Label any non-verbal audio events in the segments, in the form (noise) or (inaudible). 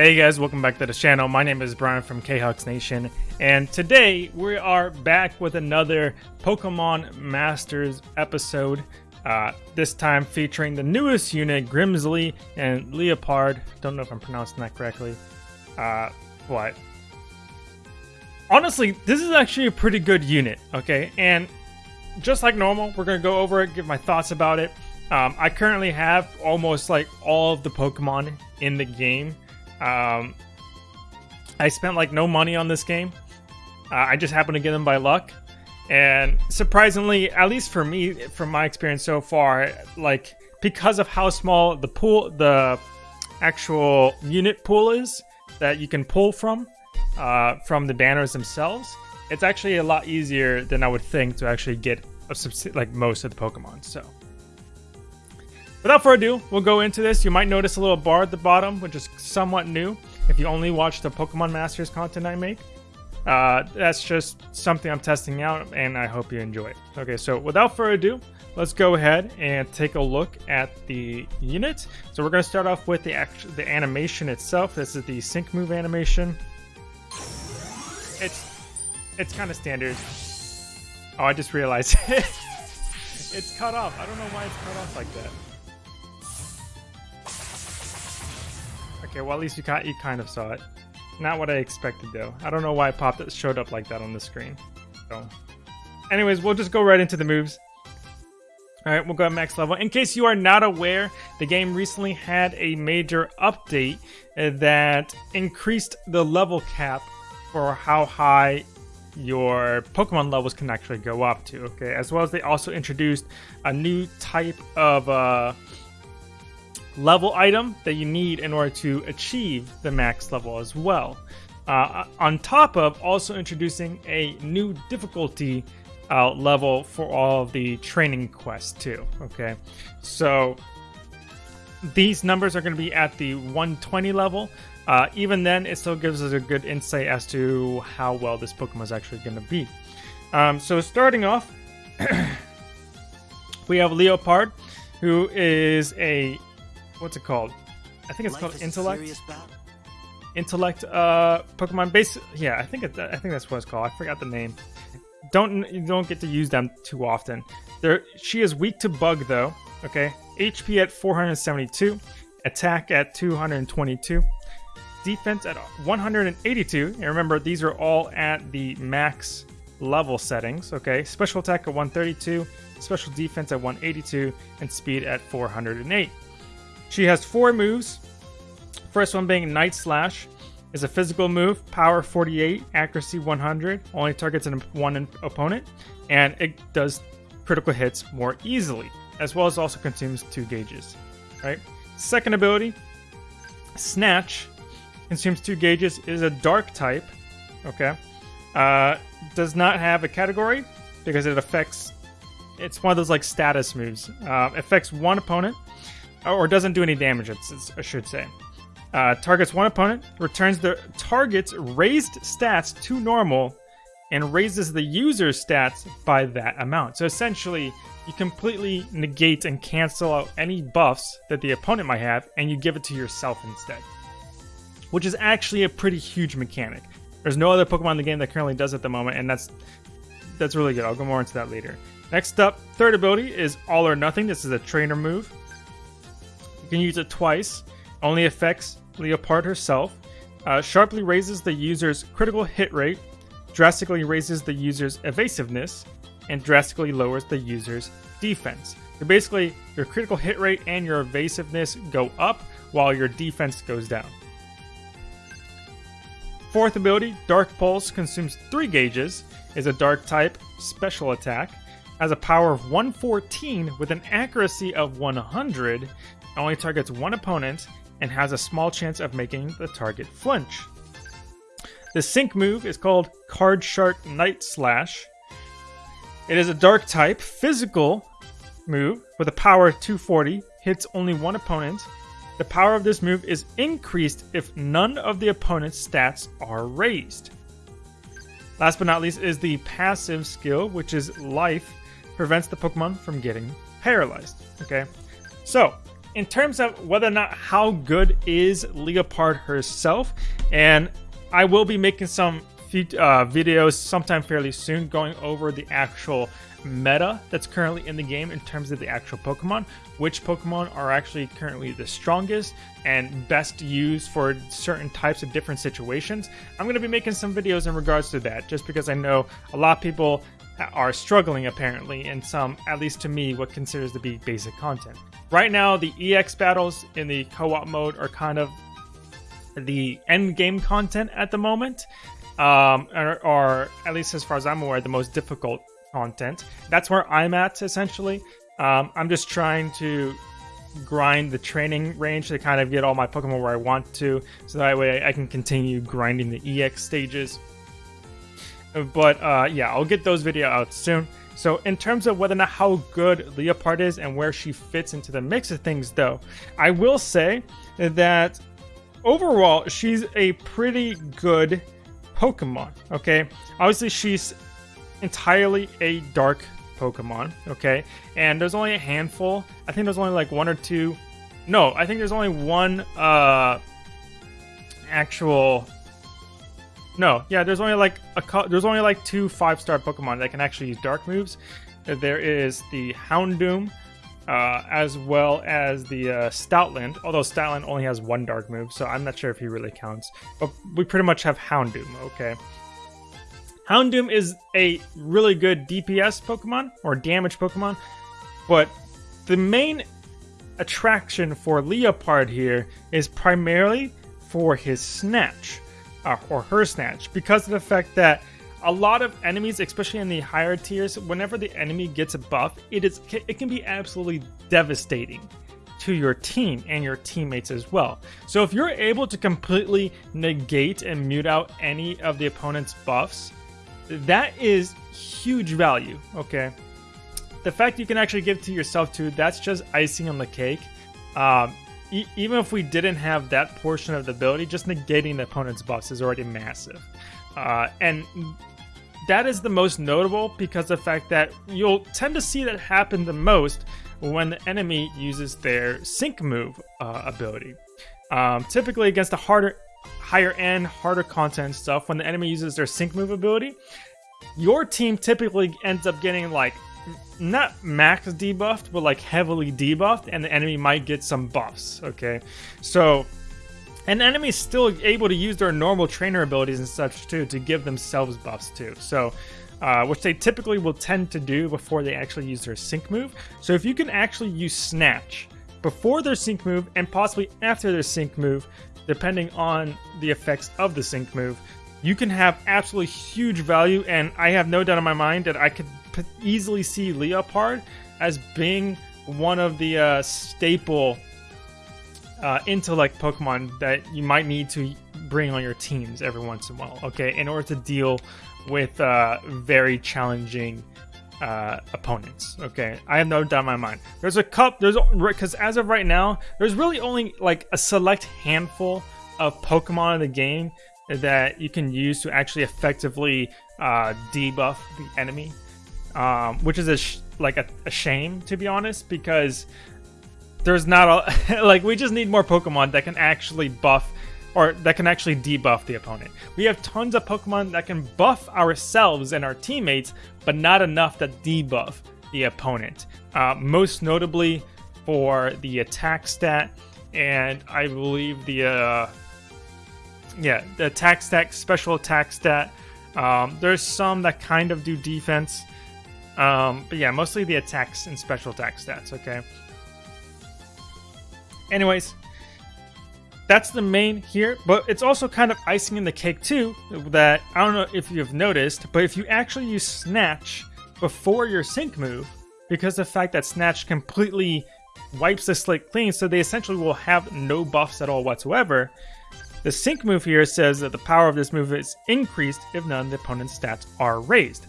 Hey guys, welcome back to the channel. My name is Brian from Khux Nation, and today we are back with another Pokemon Masters episode. Uh, this time featuring the newest unit, Grimsley and Leopard. Don't know if I'm pronouncing that correctly. Uh, what? Honestly, this is actually a pretty good unit, okay? And just like normal, we're gonna go over it, give my thoughts about it. Um, I currently have almost like all of the Pokemon in the game. Um, I spent like no money on this game. Uh, I just happened to get them by luck. And surprisingly, at least for me, from my experience so far, like because of how small the pool, the actual unit pool is that you can pull from, uh, from the banners themselves, it's actually a lot easier than I would think to actually get a like most of the Pokemon. So. Without further ado, we'll go into this. You might notice a little bar at the bottom, which is somewhat new if you only watch the Pokemon Masters content I make. Uh, that's just something I'm testing out, and I hope you enjoy it. Okay, so without further ado, let's go ahead and take a look at the unit. So we're going to start off with the act the animation itself. This is the sync move animation. It's it's kind of standard. Oh, I just realized (laughs) it's cut off. I don't know why it's cut off like that. Okay, well at least you kind you kind of saw it. Not what I expected though. I don't know why it popped it showed up like that on the screen. So, anyways, we'll just go right into the moves. All right, we'll go max level. In case you are not aware, the game recently had a major update uh, that increased the level cap for how high your Pokemon levels can actually go up to. Okay, as well as they also introduced a new type of uh, level item that you need in order to achieve the max level as well. Uh, on top of also introducing a new difficulty uh, level for all of the training quests too. Okay, so these numbers are going to be at the 120 level. Uh, even then, it still gives us a good insight as to how well this Pokemon is actually going to be. Um, so starting off, (clears throat) we have Leopard, who is a what's it called? I think it's Life called Intellect. Intellect uh Pokemon base yeah, I think it, I think that's what it's called. I forgot the name. Don't you don't get to use them too often. There she is weak to bug though, okay? HP at 472, attack at 222, defense at 182. And remember these are all at the max level settings, okay? Special attack at 132, special defense at 182, and speed at 408. She has four moves. First one being Night Slash is a physical move, power 48, accuracy 100, only targets an, one opponent, and it does critical hits more easily, as well as also consumes two gauges. Right. Second ability, Snatch, consumes two gauges, is a dark type. Okay. Uh, does not have a category because it affects. It's one of those like status moves. Uh, affects one opponent or doesn't do any damage, I should say. Uh, targets one opponent, returns the target's raised stats to normal, and raises the user's stats by that amount. So essentially, you completely negate and cancel out any buffs that the opponent might have, and you give it to yourself instead. Which is actually a pretty huge mechanic. There's no other Pokemon in the game that currently does it at the moment, and that's that's really good. I'll go more into that later. Next up, third ability is All or Nothing. This is a trainer move can use it twice. Only affects Leopard herself. Uh, sharply raises the user's critical hit rate, drastically raises the user's evasiveness, and drastically lowers the user's defense. So basically, your critical hit rate and your evasiveness go up while your defense goes down. Fourth ability, Dark Pulse, consumes 3 gauges, is a dark type special attack, has a power of 114 with an accuracy of 100, only targets one opponent, and has a small chance of making the target flinch. The sync move is called Card Shark Night Slash. It is a dark type, physical move with a power of 240, hits only one opponent. The power of this move is increased if none of the opponent's stats are raised. Last but not least is the passive skill, which is Life, prevents the Pokemon from getting paralyzed. Okay, so in terms of whether or not how good is Leopard herself, and I will be making some uh, videos sometime fairly soon going over the actual meta that's currently in the game in terms of the actual Pokemon, which Pokemon are actually currently the strongest and best used for certain types of different situations. I'm going to be making some videos in regards to that just because I know a lot of people are struggling apparently in some, at least to me, what considers to be basic content. Right now, the EX battles in the co-op mode are kind of the end game content at the moment, um, or, or, at least as far as I'm aware, the most difficult content. That's where I'm at essentially. Um, I'm just trying to grind the training range to kind of get all my Pokemon where I want to, so that way I can continue grinding the EX stages. But uh, yeah, I'll get those video out soon. So in terms of whether or not how good Leopard is and where she fits into the mix of things, though, I will say that overall she's a pretty good Pokemon. Okay, obviously she's entirely a dark Pokemon, okay? And there's only a handful. I think there's only like one or two. No, I think there's only one uh actual No, yeah, there's only like a there's only like two five-star Pokemon that can actually use dark moves. There is the Houndoom, uh, as well as the uh, Stoutland, although Stoutland only has one dark move, so I'm not sure if he really counts. But we pretty much have Houndoom, okay? Houndoom is a really good DPS Pokemon, or damage Pokemon, but the main attraction for Leopard here is primarily for his Snatch, uh, or her Snatch, because of the fact that a lot of enemies, especially in the higher tiers, whenever the enemy gets a buff, it is it can be absolutely devastating to your team and your teammates as well. So if you're able to completely negate and mute out any of the opponent's buffs, that is huge value, okay? The fact you can actually give to yourself too, that's just icing on the cake. Um, even if we didn't have that portion of the ability, just negating the opponent's buffs is already massive. Uh, and that is the most notable because the fact that you'll tend to see that happen the most when the enemy uses their sync move uh, ability. Um, typically against the harder higher end, harder content stuff, when the enemy uses their sync move ability, your team typically ends up getting like not max debuffed, but like heavily debuffed, and the enemy might get some buffs. Okay, so an enemy is still able to use their normal trainer abilities and such too to give themselves buffs too. So. Uh, which they typically will tend to do before they actually use their sync move. So if you can actually use Snatch before their sync move and possibly after their sync move depending on the effects of the sync move, you can have absolutely huge value. And I have no doubt in my mind that I could easily see Leopard as being one of the uh, staple uh, intellect Pokemon that you might need to bring on your teams every once in a while. Okay, in order to deal with uh, very challenging uh, opponents. Okay, I have no doubt in my mind. There's a cup. There's because as of right now, there's really only like a select handful of Pokemon in the game that you can use to actually effectively uh, debuff the enemy, um, which is a like a, a shame to be honest because there's not a (laughs) like we just need more Pokemon that can actually buff or that can actually debuff the opponent. We have tons of Pokemon that can buff ourselves and our teammates, but not enough that debuff the opponent. Uh, most notably for the attack stat, and I believe the uh, yeah the attack stat, special attack stat. Um, there's some that kind of do defense, um, but yeah, mostly the attacks and special attack stats. Okay. Anyways, that's the main here, but it's also kind of icing in the cake too, that I don't know if you've noticed, but if you actually use Snatch before your sync move, because the fact that Snatch completely wipes the slate clean, so they essentially will have no buffs at all whatsoever, the sync move here says that the power of this move is increased if none of the opponent's stats are raised.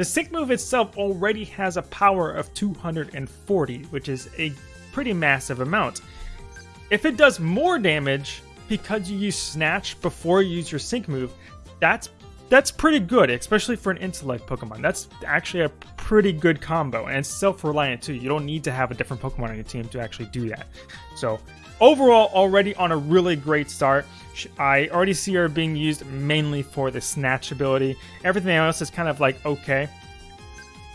The sync move itself already has a power of 240, which is a pretty massive amount. If it does more damage because you use Snatch before you use your Sync move, that's that's pretty good, especially for an intellect Pokemon. That's actually a pretty good combo, and it's self-reliant too. You don't need to have a different Pokemon on your team to actually do that. So overall, already on a really great start. I already see her being used mainly for the snatch ability. Everything else is kind of like okay.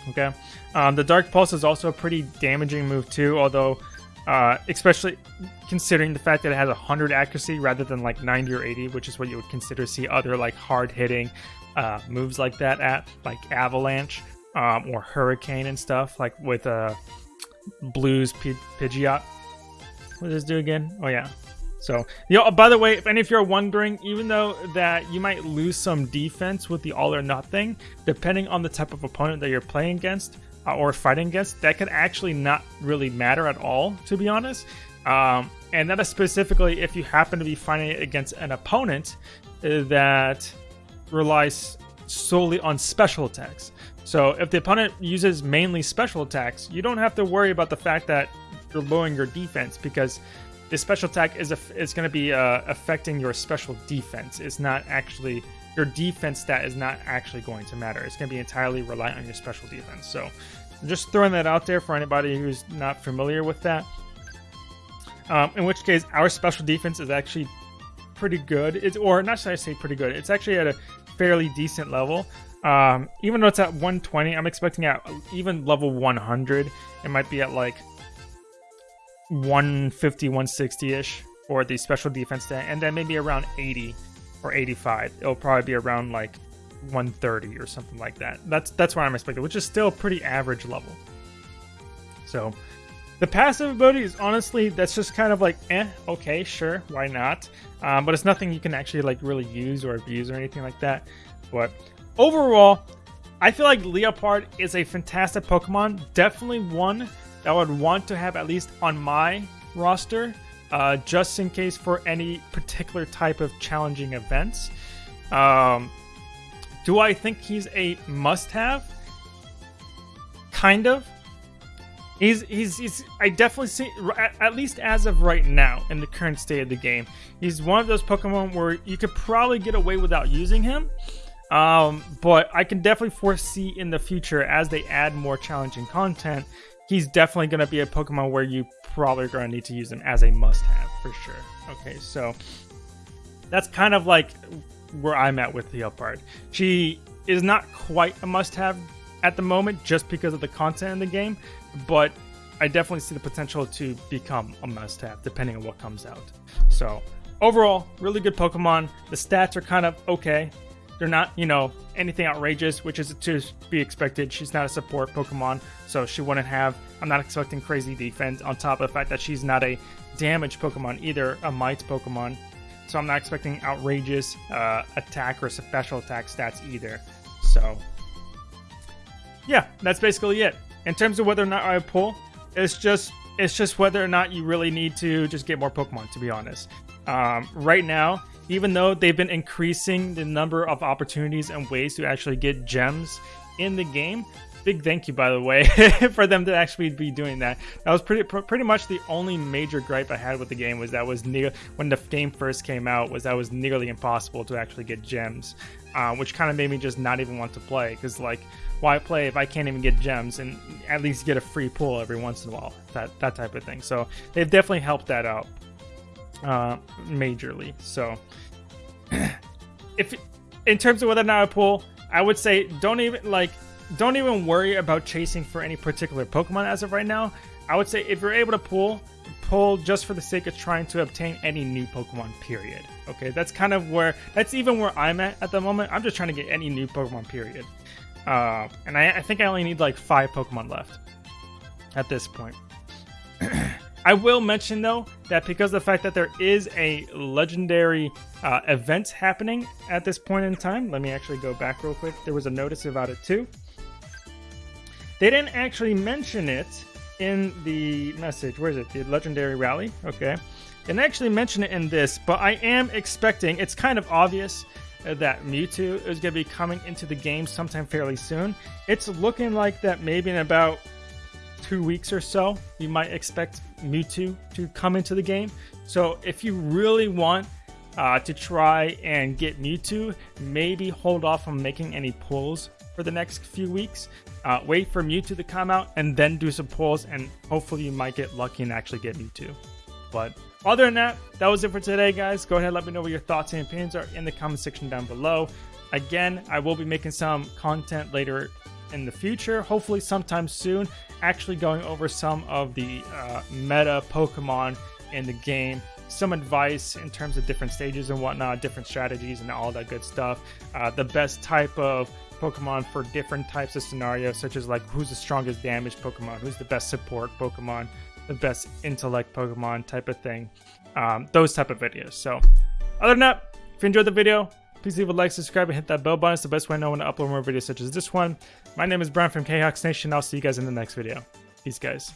Okay. Um, the Dark Pulse is also a pretty damaging move too, although uh, especially considering the fact that it has 100 accuracy rather than like 90 or 80, which is what you would consider see other like hard hitting uh, moves like that at, like Avalanche um, or Hurricane and stuff, like with uh, Blues P- Pidgeot. What does this do again? Oh, yeah. So, you know, by the way, and if any of you are wondering, even though that you might lose some defense with the all or nothing, depending on the type of opponent that you're playing against, uh, or fighting against, that could actually not really matter at all, to be honest. Um, and that is specifically if you happen to be fighting against an opponent uh, that relies solely on special attacks. So if the opponent uses mainly special attacks, you don't have to worry about the fact that you're lowering your defense because the special attack is is going to be uh, affecting your special defense. It's not actually your defense stat is not actually going to matter. It's going to be entirely reliant on your special defense. So just throwing that out there for anybody who's not familiar with that. Um, in which case, our special defense is actually pretty good. It's or not should I say pretty good. It's actually at a fairly decent level. Um, even though it's at 120, I'm expecting at even level 100, it might be at like 150, 160 ish for the special defense, stat, and then maybe around 80 or 85. It'll probably be around like 130 or something like that. That's that's what I'm expecting, which is still pretty average level. So the passive ability is honestly that's just kind of like eh, okay, sure, why not? Um, but it's nothing you can actually like really use or abuse or anything like that. But overall, I feel like Leopard is a fantastic Pokemon. Definitely one that I would want to have at least on my roster, uh, just in case for any particular type of challenging events. Um, do I think he's a must-have? Kind of. He's, he's, he's, I definitely see, at least as of right now, in the current state of the game, he's one of those Pokemon where you could probably get away without using him. Um, but I can definitely foresee in the future, as they add more challenging content, he's definitely going to be a Pokemon where you probably are going to need to use him as a must have for sure. Okay, so that's kind of like where I'm at with the Liepard. She is not quite a must-have at the moment just because of the content in the game, but I definitely see the potential to become a must-have depending on what comes out. So overall, really good Pokemon. The stats are kind of okay. They're not, you know, anything outrageous, which is to be expected. She's not a support Pokemon, so she wouldn't have. I'm not expecting crazy defense on top of the fact that she's not a damage Pokemon either, a might Pokemon so I'm not expecting outrageous uh, attack or special attack stats either. So, yeah, that's basically it. In terms of whether or not I pull, it's just it's just whether or not you really need to just get more Pokemon. To be honest, um, right now, even though they've been increasing the number of opportunities and ways to actually get gems in the game, big thank you, by the way, (laughs) for them to actually be doing that. That was pretty pretty much the only major gripe I had with the game was that was near when the game first came out was that was nearly impossible to actually get gems, uh, which kind of made me just not even want to play because like why play if I can't even get gems and at least get a free pull every once in a while that that type of thing. So they've definitely helped that out uh, majorly. So (clears throat) if in terms of whether or not I pull, I would say don't even like don't even worry about chasing for any particular Pokemon as of right now. I would say if you're able to pull, pull just for the sake of trying to obtain any new Pokemon, period. Okay, that's kind of where, that's even where I'm at at the moment. I'm just trying to get any new Pokemon, period. Uh, and I, I think I only need like five Pokemon left at this point. (clears throat) I will mention though that because of the fact that there is a legendary uh, event happening at this point in time, let me actually go back real quick. There was a notice about it too. They didn't actually mention it in the message. Where is it? The Legendary Rally? Okay. Didn't actually mention it in this, but I am expecting, it's kind of obvious that Mewtwo is going to be coming into the game sometime fairly soon. It's looking like that maybe in about two weeks or so, you might expect Mewtwo to come into the game. So if you really want uh, to try and get Mewtwo. Maybe hold off on making any pulls for the next few weeks. Uh, wait for Mewtwo to come out and then do some pulls, and hopefully you might get lucky and actually get Mewtwo. But other than that, that was it for today, guys. Go ahead let me know what your thoughts and opinions are in the comment section down below. Again, I will be making some content later in the future, hopefully sometime soon, actually going over some of the uh, meta Pokemon in the game some advice in terms of different stages and whatnot, different strategies and all that good stuff. Uh, the best type of Pokemon for different types of scenarios, such as like who's the strongest damage Pokemon, who's the best support Pokemon, the best intellect Pokemon type of thing. Um, those type of videos. So, other than that, if you enjoyed the video, please leave a like, subscribe, and hit that bell button. It's the best way I know when to upload more videos such as this one. My name is Brian from KHawks Nation. I'll see you guys in the next video. Peace, guys.